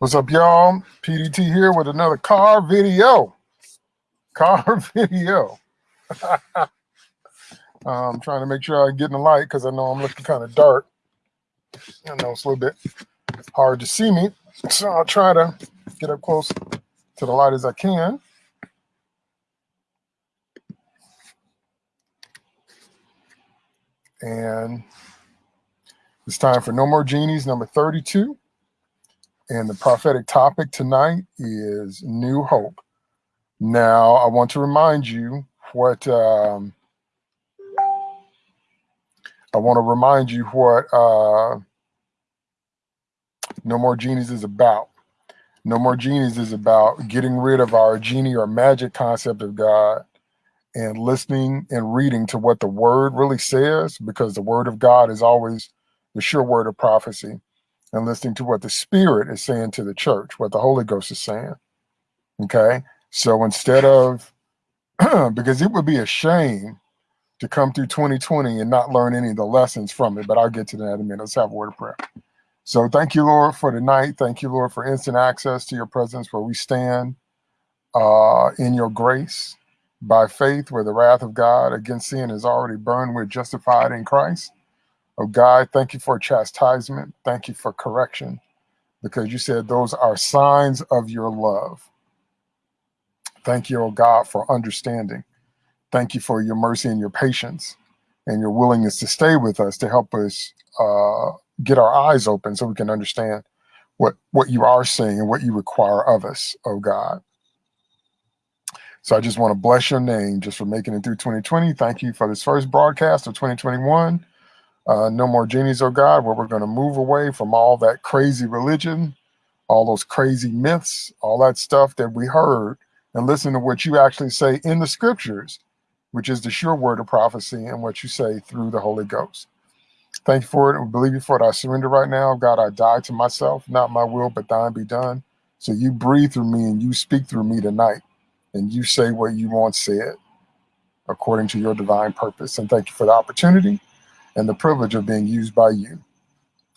What's up, y'all? PDT here with another car video. Car video. I'm trying to make sure I get in the light because I know I'm looking kind of dark. I know it's a little bit hard to see me. So I'll try to get up close to the light as I can. And it's time for No More Genies, number 32. And the prophetic topic tonight is New Hope. Now, I want to remind you what um, I want to remind you what uh, No More Genies is about. No More Genies is about getting rid of our genie or magic concept of God and listening and reading to what the word really says, because the word of God is always the sure word of prophecy, and listening to what the Spirit is saying to the church, what the Holy Ghost is saying. Okay. So instead of, because it would be a shame to come through 2020 and not learn any of the lessons from it, but I'll get to that in a minute. Let's have a word of prayer. So thank you, Lord, for tonight. Thank you, Lord, for instant access to your presence where we stand uh, in your grace by faith, where the wrath of God against sin is already burned. We're justified in Christ. Oh God, thank you for chastisement. Thank you for correction, because you said those are signs of your love. Thank you, oh God, for understanding. Thank you for your mercy and your patience and your willingness to stay with us to help us uh, get our eyes open so we can understand what, what you are saying and what you require of us, oh God. So I just want to bless your name just for making it through 2020. Thank you for this first broadcast of 2021. Uh, no more genies, oh God, where we're going to move away from all that crazy religion, all those crazy myths, all that stuff that we heard, and listen to what you actually say in the scriptures, which is the sure word of prophecy and what you say through the Holy Ghost. Thank you for it. We believe you for it. I surrender right now. God, I die to myself, not my will, but thine be done. So you breathe through me and you speak through me tonight and you say what you want said according to your divine purpose. And thank you for the opportunity and the privilege of being used by you.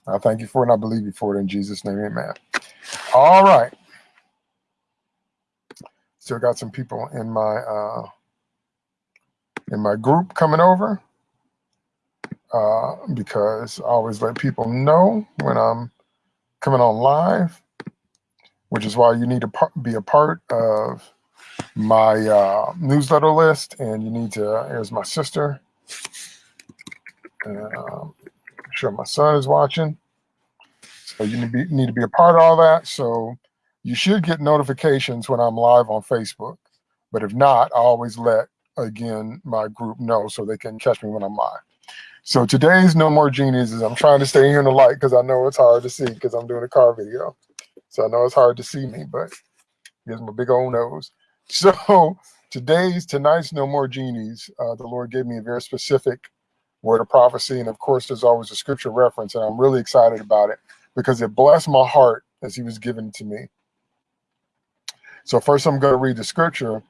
I thank you for it and I believe you for it in Jesus' name, amen. All right. Still got some people in my uh, in my group coming over uh, because I always let people know when I'm coming on live, which is why you need to be a part of my uh, newsletter list. And you need to, here's my sister. Um, sure my son is watching. So you need to, be, need to be a part of all that. So you should get notifications when I'm live on Facebook. But if not, I always let, again, my group know so they can catch me when I'm live. So today's No More Genies is I'm trying to stay here in the light because I know it's hard to see because I'm doing a car video. So I know it's hard to see me, but here's my big old nose. So today's, tonight's No More Genies, uh, the Lord gave me a very specific word of prophecy. And of course, there's always a scripture reference, and I'm really excited about it because it blessed my heart as he was given to me. So first I'm going to read the scripture,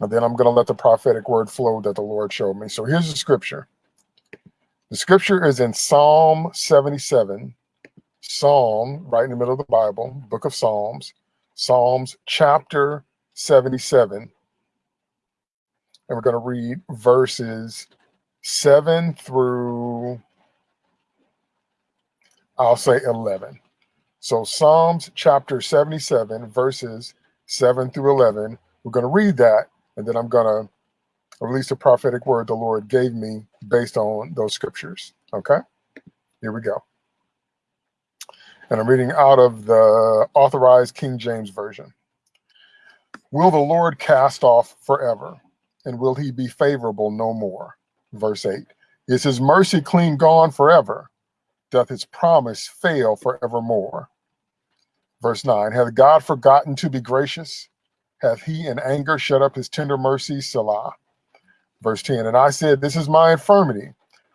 and then I'm going to let the prophetic word flow that the Lord showed me. So here's the scripture. The scripture is in Psalm 77, Psalm, right in the middle of the Bible, book of Psalms, Psalms chapter 77. And we're going to read verses 7 through, I'll say 11. So Psalms chapter 77, verses 7 through 11. We're going to read that, and then I'm going to release the prophetic word the Lord gave me based on those scriptures. Okay, here we go. And I'm reading out of the authorized King James Version. Will the Lord cast off forever? And will he be favorable no more? Verse 8. Is his mercy clean gone forever? Doth his promise fail forevermore? Verse 9. Hath God forgotten to be gracious? Hath he in anger shut up his tender mercy? Selah. Verse 10 And I said, This is my infirmity,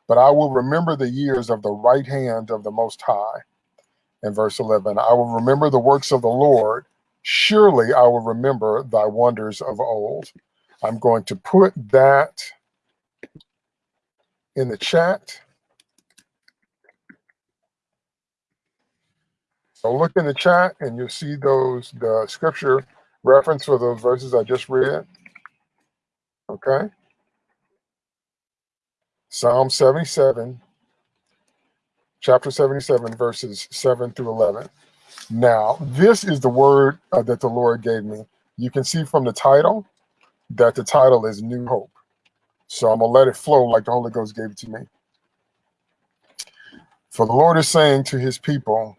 but I will remember the years of the right hand of the Most High. And verse 11 I will remember the works of the Lord. Surely I will remember thy wonders of old. I'm going to put that in the chat. So look in the chat and you'll see those, the scripture reference for those verses I just read. Okay. Psalm 77, chapter 77, verses 7 through 11. Now, this is the word uh, that the Lord gave me. You can see from the title that the title is New Hope. So I'm going to let it flow like the Holy Ghost gave it to me. For the Lord is saying to his people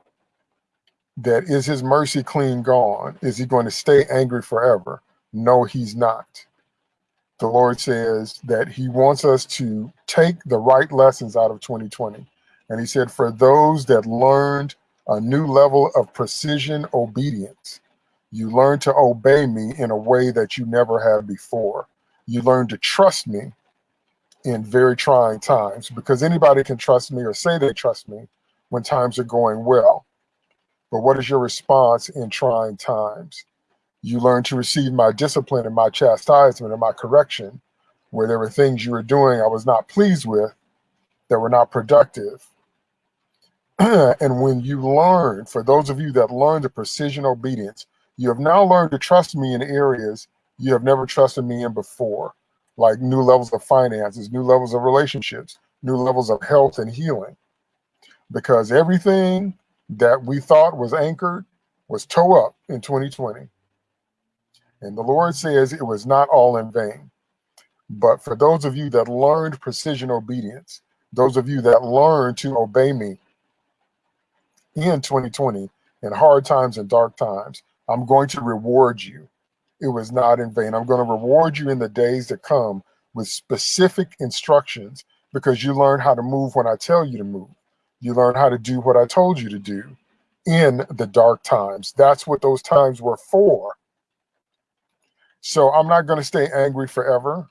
that is his mercy clean gone? Is he going to stay angry forever? No, he's not. The Lord says that he wants us to take the right lessons out of 2020. And he said, for those that learned a new level of precision obedience, you learn to obey me in a way that you never have before. You learn to trust me in very trying times because anybody can trust me or say they trust me when times are going well. But what is your response in trying times? You learn to receive my discipline and my chastisement and my correction where there were things you were doing I was not pleased with that were not productive. and when you learn, for those of you that learn the precision obedience, you have now learned to trust me in areas you have never trusted me in before, like new levels of finances, new levels of relationships, new levels of health and healing. Because everything that we thought was anchored was toe up in 2020. And the Lord says it was not all in vain. But for those of you that learned precision obedience, those of you that learned to obey me in 2020 in hard times and dark times, I'm going to reward you. It was not in vain. I'm going to reward you in the days to come with specific instructions because you learn how to move when I tell you to move. You learn how to do what I told you to do in the dark times. That's what those times were for. So I'm not going to stay angry forever.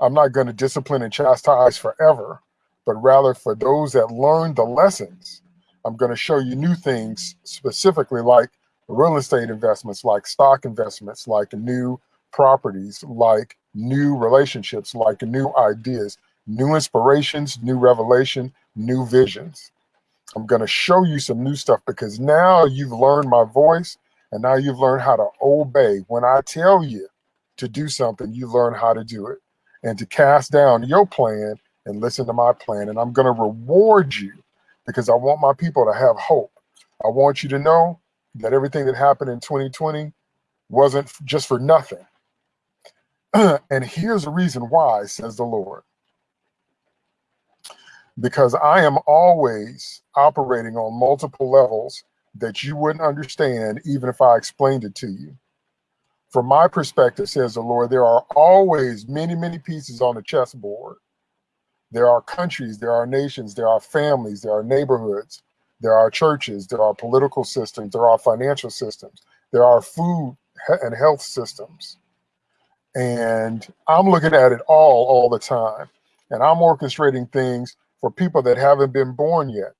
I'm not going to discipline and chastise forever, but rather for those that learn the lessons, I'm going to show you new things specifically like real estate investments, like stock investments, like new properties, like new relationships, like new ideas, new inspirations, new revelation, new visions. I'm going to show you some new stuff because now you've learned my voice and now you've learned how to obey. When I tell you to do something, you learn how to do it and to cast down your plan and listen to my plan. And I'm going to reward you because I want my people to have hope. I want you to know that everything that happened in 2020 wasn't just for nothing. and here's the reason why, says the Lord. Because I am always operating on multiple levels that you wouldn't understand even if I explained it to you. From my perspective, says the Lord, there are always many, many pieces on the chessboard. There are countries, there are nations, there are families, there are neighborhoods, there are churches, there are political systems, there are financial systems, there are food and health systems. And I'm looking at it all, all the time. And I'm orchestrating things for people that haven't been born yet.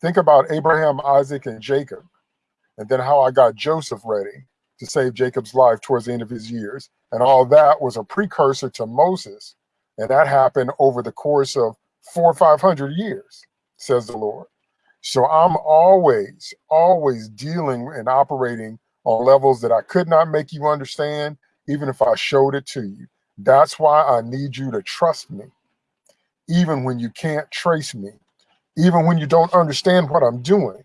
Think about Abraham, Isaac, and Jacob, and then how I got Joseph ready to save Jacob's life towards the end of his years. And all that was a precursor to Moses. And that happened over the course of four or 500 years, says the Lord. So I'm always, always dealing and operating on levels that I could not make you understand, even if I showed it to you. That's why I need you to trust me, even when you can't trace me, even when you don't understand what I'm doing,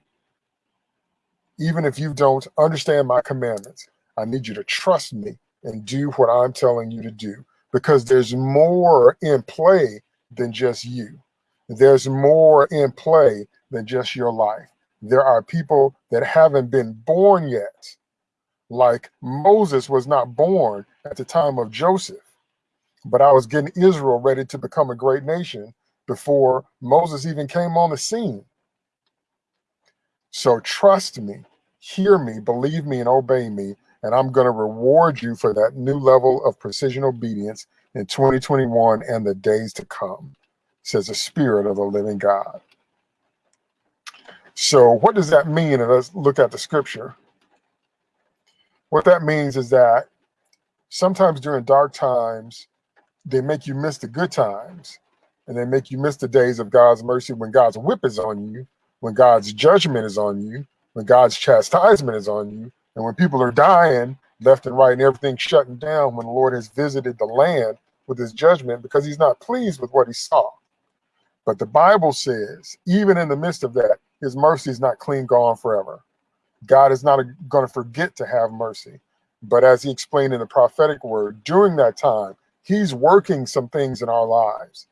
even if you don't understand my commandments. I need you to trust me and do what I'm telling you to do because there's more in play than just you. There's more in play than just your life. There are people that haven't been born yet. Like Moses was not born at the time of Joseph, but I was getting Israel ready to become a great nation before Moses even came on the scene. So trust me, hear me, believe me, and obey me, and I'm going to reward you for that new level of precision obedience in 2021 and the days to come, says the Spirit of the living God. So what does that mean? And let's look at the scripture. What that means is that sometimes during dark times, they make you miss the good times and they make you miss the days of God's mercy when God's whip is on you, when God's judgment is on you, when God's chastisement is on you, and when people are dying left and right and everything shutting down, when the Lord has visited the land with his judgment because he's not pleased with what he saw. But the Bible says, even in the midst of that, his mercy is not clean gone forever. God is not going to forget to have mercy. But as he explained in the prophetic word, during that time, he's working some things in our lives.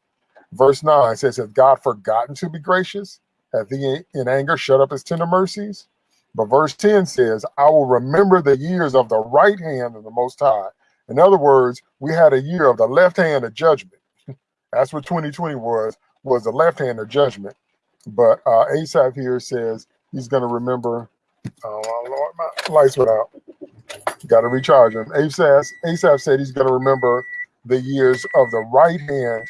Verse 9 says, Has God forgotten to be gracious? Hath he in anger shut up his tender mercies? But verse 10 says, I will remember the years of the right hand of the Most High. In other words, we had a year of the left hand of judgment. That's what 2020 was, was the left hand of judgment. But uh, Asaph here says he's going to remember. Oh, Lord, my lights went out. Got to recharge him. Asaph, Asaph said he's going to remember the years of the right hand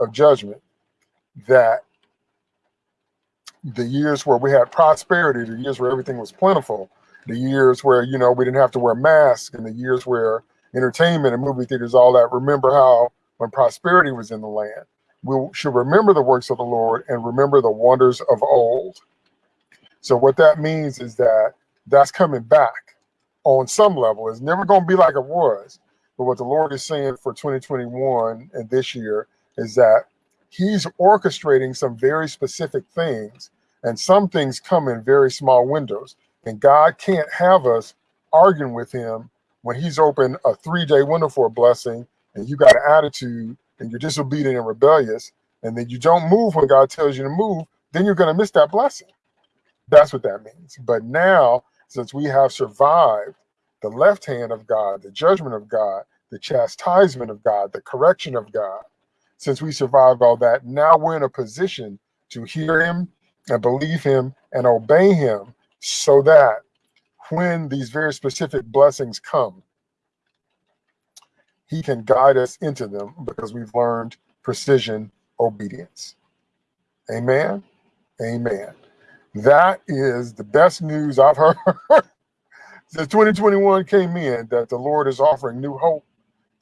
of judgment that the years where we had prosperity, the years where everything was plentiful, the years where, you know, we didn't have to wear masks, and the years where entertainment and movie theaters, all that. Remember how when prosperity was in the land, we should remember the works of the Lord and remember the wonders of old. So what that means is that that's coming back on some level. It's never going to be like it was. But what the Lord is saying for 2021 and this year is that he's orchestrating some very specific things and some things come in very small windows and god can't have us arguing with him when he's opened a three-day window for a blessing and you got an attitude and you're disobedient and rebellious and then you don't move when god tells you to move then you're going to miss that blessing. That's what that means. But now since we have survived the left hand of god the judgment of god the chastisement of god the correction of god since we survived all that, now we're in a position to hear him and believe him and obey him so that when these very specific blessings come, he can guide us into them because we've learned precision obedience. Amen. Amen. That is the best news I've heard since 2021 came in that the Lord is offering new hope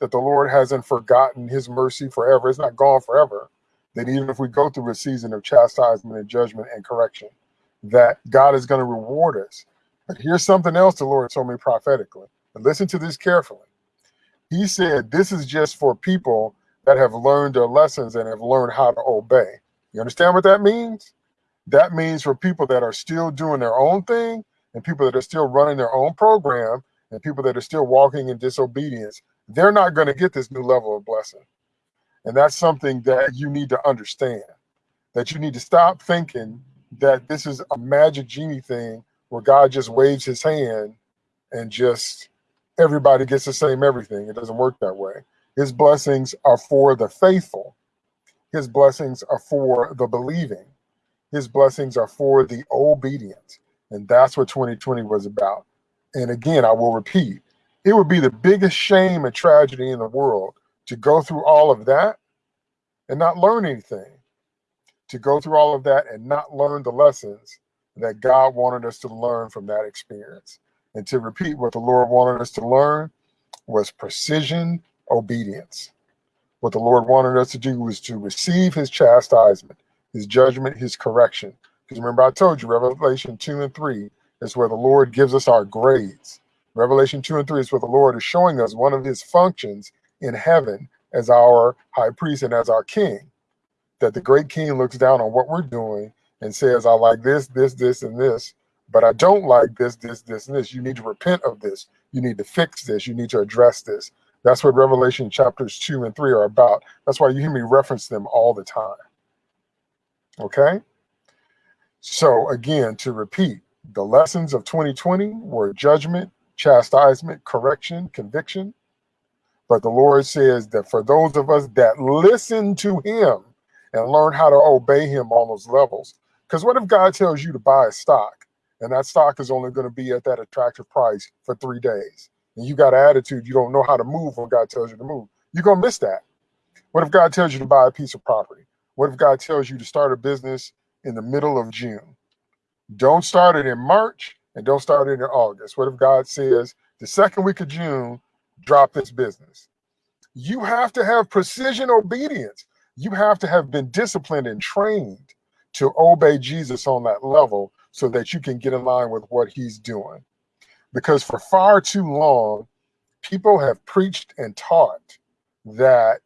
that the Lord hasn't forgotten his mercy forever. It's not gone forever. That even if we go through a season of chastisement and judgment and correction, that God is going to reward us. But here's something else the Lord told me prophetically. And listen to this carefully. He said, This is just for people that have learned their lessons and have learned how to obey. You understand what that means? That means for people that are still doing their own thing and people that are still running their own program and people that are still walking in disobedience they're not going to get this new level of blessing. And that's something that you need to understand, that you need to stop thinking that this is a magic genie thing where God just waves his hand and just everybody gets the same everything. It doesn't work that way. His blessings are for the faithful. His blessings are for the believing. His blessings are for the obedient. And that's what 2020 was about. And again, I will repeat, it would be the biggest shame and tragedy in the world to go through all of that and not learn anything. To go through all of that and not learn the lessons that God wanted us to learn from that experience. And to repeat what the Lord wanted us to learn was precision obedience. What the Lord wanted us to do was to receive his chastisement, his judgment, his correction. Because remember, I told you, Revelation 2 and 3 is where the Lord gives us our grades. Revelation 2 and 3 is where the Lord is showing us one of his functions in heaven as our high priest and as our king. That the great king looks down on what we're doing and says, I like this, this, this, and this, but I don't like this, this, this, and this. You need to repent of this. You need to fix this. You need to address this. That's what Revelation chapters 2 and 3 are about. That's why you hear me reference them all the time. Okay? So, again, to repeat, the lessons of 2020 were judgment, chastisement, correction, conviction. But the Lord says that for those of us that listen to him and learn how to obey him on those levels, because what if God tells you to buy a stock and that stock is only going to be at that attractive price for three days and you got an attitude, you don't know how to move when God tells you to move, you're going to miss that. What if God tells you to buy a piece of property? What if God tells you to start a business in the middle of June? Don't start it in March and don't start it in August. What if God says the second week of June, drop this business? You have to have precision obedience. You have to have been disciplined and trained to obey Jesus on that level so that you can get in line with what he's doing. Because for far too long, people have preached and taught that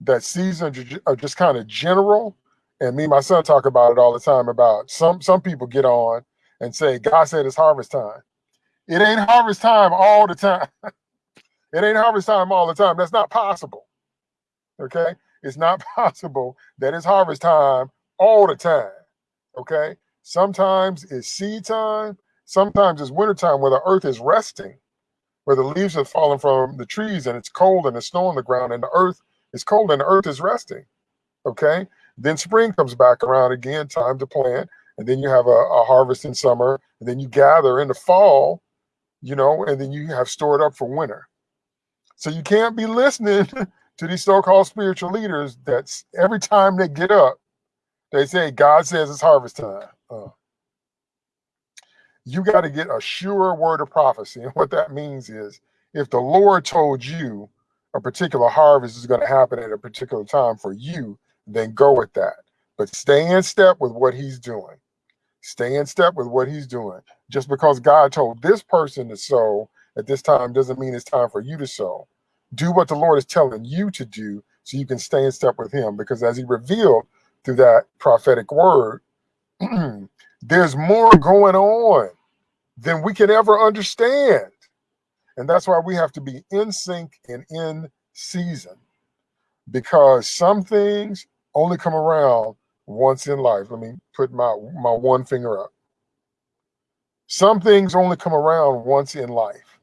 that seasons are just kind of general. And me and my son talk about it all the time about some some people get on and say, God said it's harvest time. It ain't harvest time all the time. it ain't harvest time all the time. That's not possible. Okay. It's not possible that it's harvest time all the time. Okay. Sometimes it's seed time. Sometimes it's winter time where the earth is resting, where the leaves have fallen from the trees and it's cold and it's snow on the ground and the earth is cold and the earth is resting. Okay. Then spring comes back around again, time to plant. And then you have a, a harvest in summer. And then you gather in the fall, you know, and then you have stored up for winter. So you can't be listening to these so-called spiritual leaders that's every time they get up, they say, God says it's harvest time. Uh, you got to get a sure word of prophecy. And what that means is if the Lord told you a particular harvest is going to happen at a particular time for you, then go with that. But stay in step with what he's doing. Stay in step with what he's doing. Just because God told this person to sow at this time doesn't mean it's time for you to sow. Do what the Lord is telling you to do so you can stay in step with him. Because as he revealed through that prophetic word, there's more going on than we can ever understand. And that's why we have to be in sync and in season because some things only come around once in life. Let me put my, my one finger up. Some things only come around once in life.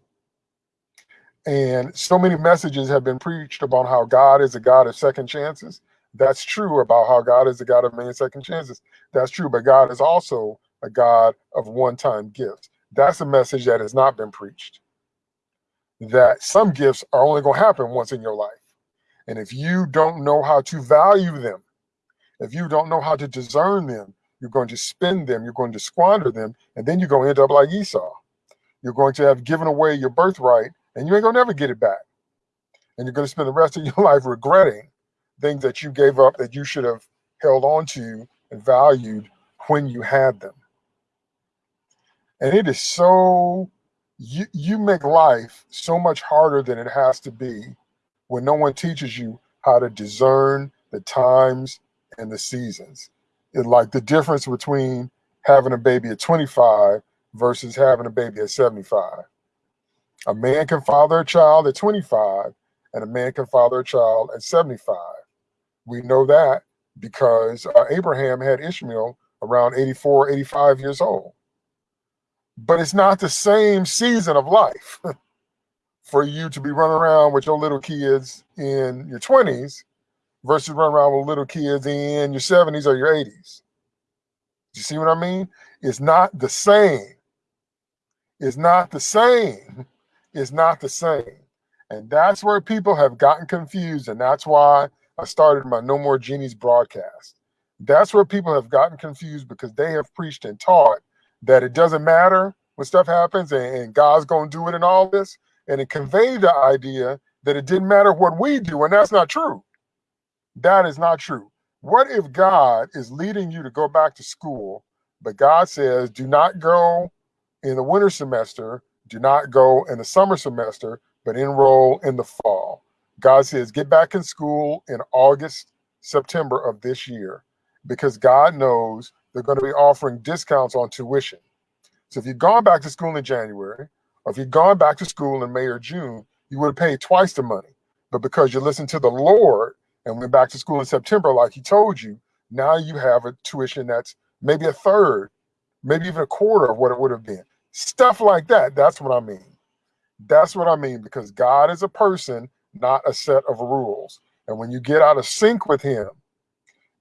And so many messages have been preached about how God is a God of second chances. That's true about how God is a God of many second chances. That's true, but God is also a God of one-time gifts. That's a message that has not been preached. That some gifts are only going to happen once in your life. And if you don't know how to value them, if you don't know how to discern them, you're going to spend them, you're going to squander them, and then you're going to end up like Esau. You're going to have given away your birthright, and you ain't going to never get it back. And you're going to spend the rest of your life regretting things that you gave up that you should have held on to and valued when you had them. And it is so, you, you make life so much harder than it has to be when no one teaches you how to discern the times and the seasons. It's like the difference between having a baby at 25 versus having a baby at 75. A man can father a child at 25 and a man can father a child at 75. We know that because uh, Abraham had Ishmael around 84, 85 years old. But it's not the same season of life for you to be running around with your little kids in your 20s versus running around with little kids in your 70s or your 80s. You see what I mean? It's not the same. It's not the same. It's not the same. And that's where people have gotten confused. And that's why I started my No More Genies broadcast. That's where people have gotten confused because they have preached and taught that it doesn't matter when stuff happens and, and God's going to do it and all this. And it conveyed the idea that it didn't matter what we do. And that's not true. That is not true. What if God is leading you to go back to school, but God says, do not go in the winter semester, do not go in the summer semester, but enroll in the fall? God says, get back in school in August, September of this year, because God knows they're going to be offering discounts on tuition. So if you've gone back to school in January, or if you've gone back to school in May or June, you would have paid twice the money. But because you listened to the Lord and went back to school in September, like he told you, now you have a tuition that's maybe a third, maybe even a quarter of what it would have been. Stuff like that. That's what I mean. That's what I mean because God is a person, not a set of rules. And when you get out of sync with him,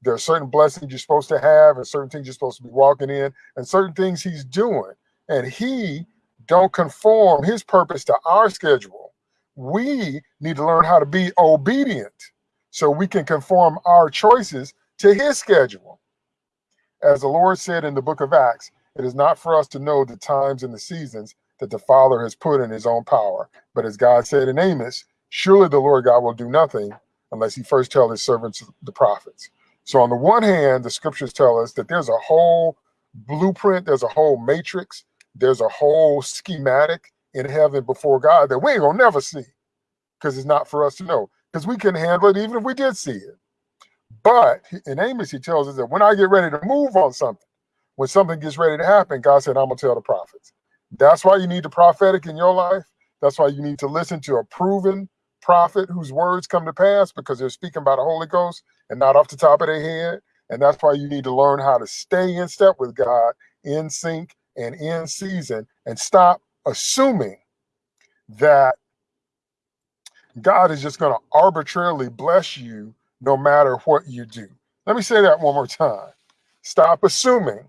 there are certain blessings you're supposed to have and certain things you're supposed to be walking in and certain things he's doing. And he don't conform his purpose to our schedule. We need to learn how to be obedient so we can conform our choices to his schedule. As the Lord said in the book of Acts, it is not for us to know the times and the seasons that the Father has put in his own power. But as God said in Amos, surely the Lord God will do nothing unless he first tell his servants, the prophets. So on the one hand, the scriptures tell us that there's a whole blueprint, there's a whole matrix, there's a whole schematic in heaven before God that we ain't gonna never see because it's not for us to know because we can handle it even if we did see it. But in Amos, he tells us that when I get ready to move on something, when something gets ready to happen, God said, I'm gonna tell the prophets. That's why you need the prophetic in your life. That's why you need to listen to a proven prophet whose words come to pass because they're speaking by the Holy Ghost and not off the top of their head. And that's why you need to learn how to stay in step with God, in sync and in season, and stop assuming that God is just going to arbitrarily bless you no matter what you do. Let me say that one more time. Stop assuming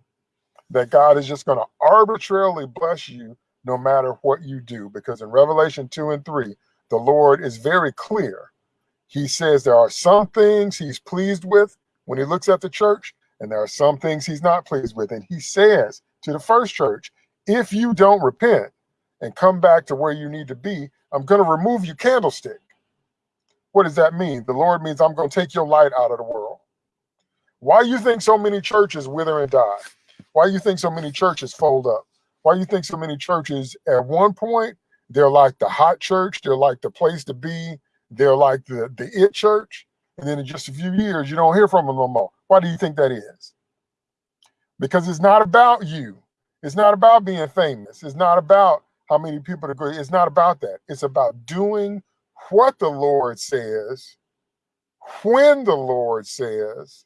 that God is just going to arbitrarily bless you no matter what you do. Because in Revelation 2 and 3, the Lord is very clear. He says there are some things he's pleased with when he looks at the church, and there are some things he's not pleased with. And he says to the first church, if you don't repent and come back to where you need to be, I'm going to remove your candlestick. What does that mean? The Lord means I'm going to take your light out of the world. Why you think so many churches wither and die? Why you think so many churches fold up? Why you think so many churches at one point they're like the hot church, they're like the place to be, they're like the the it church, and then in just a few years you don't hear from them no more. Why do you think that is? Because it's not about you. It's not about being famous. It's not about how many people agree. It's not about that. It's about doing what the Lord says, when the Lord says,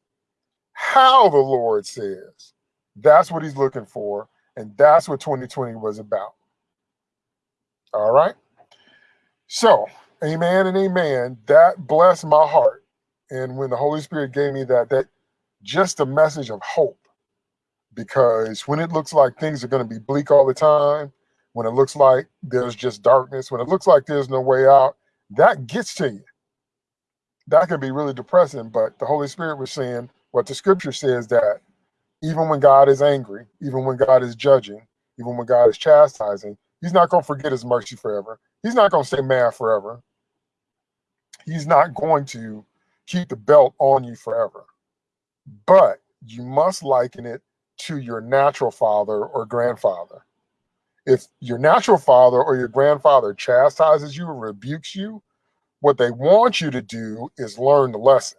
how the Lord says. That's what he's looking for. And that's what 2020 was about. All right. So, amen and amen. That blessed my heart. And when the Holy Spirit gave me that, that just a message of hope. Because when it looks like things are going to be bleak all the time, when it looks like there's just darkness, when it looks like there's no way out, that gets to you. That can be really depressing. But the Holy Spirit was saying what the scripture says that even when God is angry, even when God is judging, even when God is chastising, he's not going to forget his mercy forever. He's not going to stay mad forever. He's not going to keep the belt on you forever. But you must liken it to your natural father or grandfather. If your natural father or your grandfather chastises you or rebukes you, what they want you to do is learn the lesson.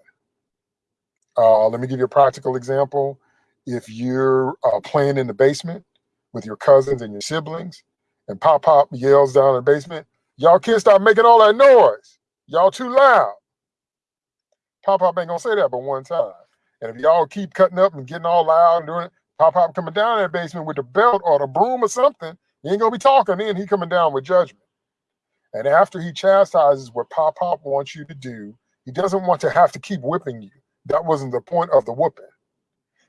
Uh, let me give you a practical example if you're uh, playing in the basement with your cousins and your siblings, and Pop Pop yells down in the basement, y'all kids stop making all that noise. Y'all too loud. Pop Pop ain't gonna say that but one time. And if y'all keep cutting up and getting all loud and doing it, Pop Pop coming down that basement with the belt or the broom or something, he ain't gonna be talking then. He coming down with judgment. And after he chastises what Pop Pop wants you to do, he doesn't want to have to keep whipping you. That wasn't the point of the whooping.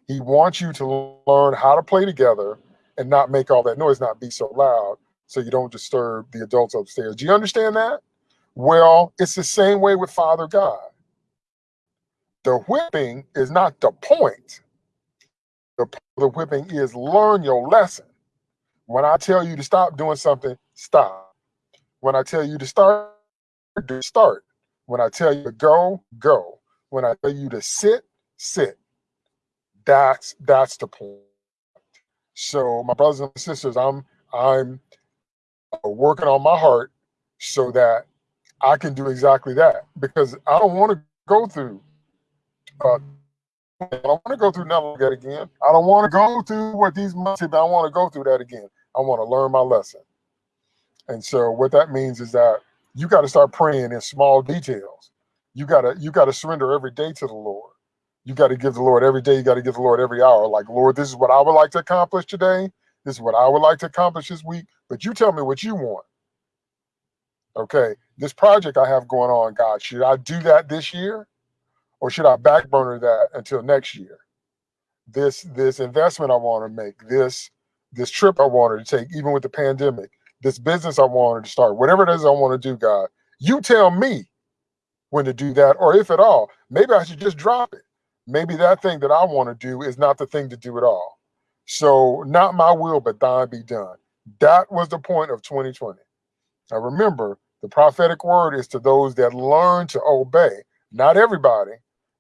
He wants you to learn how to play together and not make all that noise, not be so loud, so you don't disturb the adults upstairs. Do you understand that? Well, it's the same way with Father God. The whipping is not the point. The, the whipping is learn your lesson. When I tell you to stop doing something, stop. When I tell you to start, start. When I tell you to go, go. When I tell you to sit, sit. That's that's the point. So my brothers and sisters, I'm I'm working on my heart so that I can do exactly that because I don't want to go through. Uh, I don't want to go through nothing like that again. I don't want to go through what these months have. I want to go through that again. I want to learn my lesson. And so what that means is that you got to start praying in small details. You gotta you gotta surrender every day to the Lord you got to give the Lord every day. You got to give the Lord every hour. Like, Lord, this is what I would like to accomplish today. This is what I would like to accomplish this week. But you tell me what you want. Okay, this project I have going on, God, should I do that this year, or should I backburner that until next year? This this investment I want to make, this this trip I wanted to take, even with the pandemic, this business I wanted to start, whatever it is I want to do, God, you tell me when to do that, or if at all. Maybe I should just drop it maybe that thing that I want to do is not the thing to do at all. So not my will, but thine be done. That was the point of 2020. Now remember, the prophetic word is to those that learn to obey, not everybody,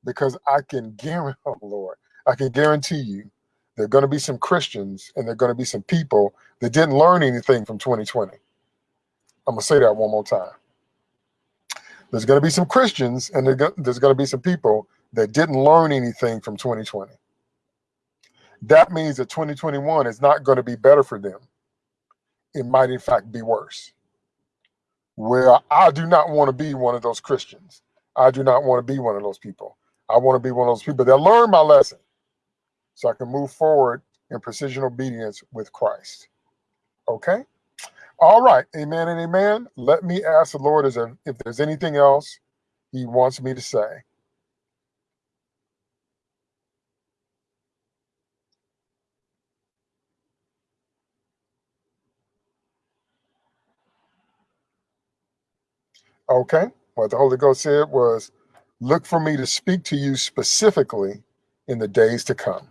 because I can guarantee, oh Lord, I can guarantee you there are going to be some Christians and there are going to be some people that didn't learn anything from 2020. I'm going to say that one more time. There's going to be some Christians and there's going to be some people that didn't learn anything from 2020. That means that 2021 is not going to be better for them. It might, in fact, be worse. Where I do not want to be one of those Christians. I do not want to be one of those people. I want to be one of those people that learn my lesson so I can move forward in precision obedience with Christ. Okay? All right. Amen and amen. Let me ask the Lord if there's anything else he wants me to say. Okay. What the Holy Ghost said was, look for me to speak to you specifically in the days to come.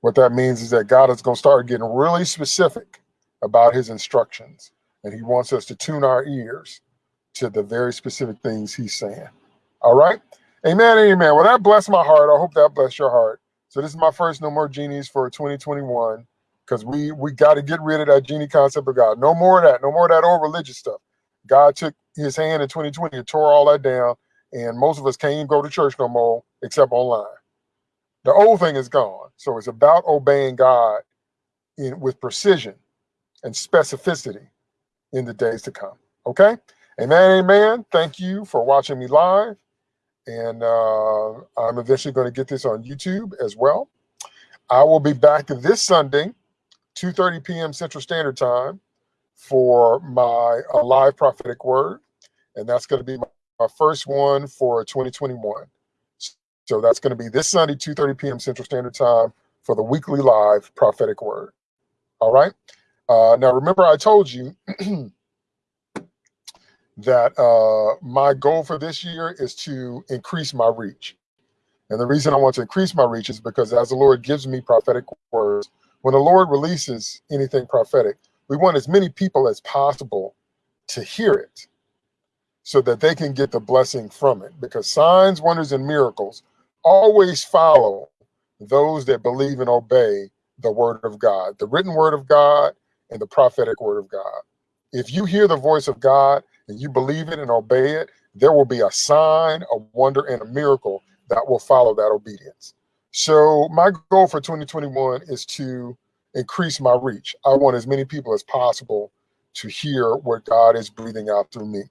What that means is that God is going to start getting really specific about his instructions. And he wants us to tune our ears to the very specific things he's saying. All right. Amen. Amen. Well, that blessed my heart. I hope that blessed your heart. So this is my first No More Genies for 2021 because we we got to get rid of that genie concept of God. No more of that. No more of that old religious stuff. God took his hand in 2020 and tore all that down. And most of us can't even go to church no more except online. The old thing is gone. So it's about obeying God in with precision and specificity in the days to come. Okay? Amen, amen. Thank you for watching me live. And uh, I'm eventually going to get this on YouTube as well. I will be back this Sunday, 2.30 p.m. Central Standard Time for my live prophetic word. And that's going to be my, my first one for 2021. So that's going to be this Sunday, 2.30 p.m. Central Standard Time for the weekly live prophetic word. All right. Uh, now, remember I told you that uh, my goal for this year is to increase my reach. And the reason I want to increase my reach is because as the Lord gives me prophetic words, when the Lord releases anything prophetic, we want as many people as possible to hear it so that they can get the blessing from it because signs, wonders, and miracles always follow those that believe and obey the word of God, the written word of God and the prophetic word of God. If you hear the voice of God and you believe it and obey it, there will be a sign, a wonder, and a miracle that will follow that obedience. So my goal for 2021 is to increase my reach. I want as many people as possible to hear what God is breathing out through me.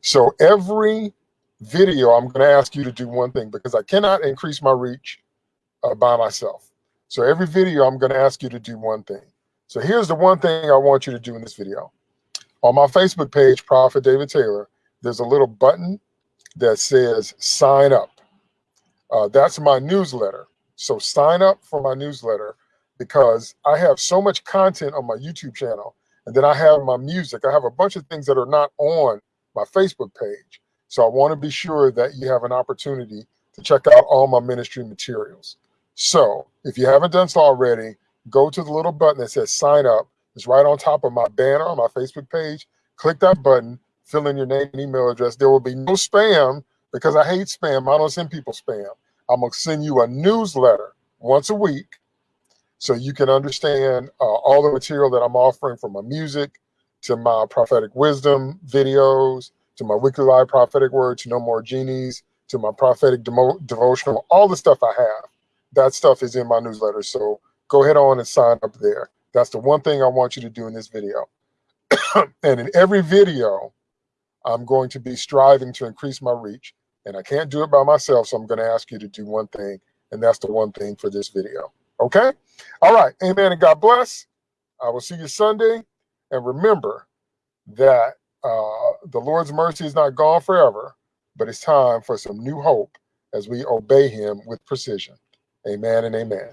So every video, I'm going to ask you to do one thing because I cannot increase my reach uh, by myself. So every video, I'm going to ask you to do one thing. So here's the one thing I want you to do in this video. On my Facebook page, Prophet David Taylor, there's a little button that says sign up. Uh, that's my newsletter. So sign up for my newsletter because I have so much content on my YouTube channel. And then I have my music. I have a bunch of things that are not on my Facebook page. So I want to be sure that you have an opportunity to check out all my ministry materials. So if you haven't done so already, go to the little button that says sign up. It's right on top of my banner on my Facebook page. Click that button, fill in your name and email address. There will be no spam because I hate spam. I don't send people spam. I'm going to send you a newsletter once a week so you can understand uh, all the material that I'm offering from my music to my prophetic wisdom videos to my weekly live prophetic word, to No More Genies, to my prophetic devotional, all the stuff I have. That stuff is in my newsletter. So go ahead on and sign up there. That's the one thing I want you to do in this video. and in every video, I'm going to be striving to increase my reach. And I can't do it by myself, so I'm going to ask you to do one thing, and that's the one thing for this video. Okay? All right. Amen and God bless. I will see you Sunday. And remember that uh, the Lord's mercy is not gone forever, but it's time for some new hope as we obey him with precision. Amen and amen.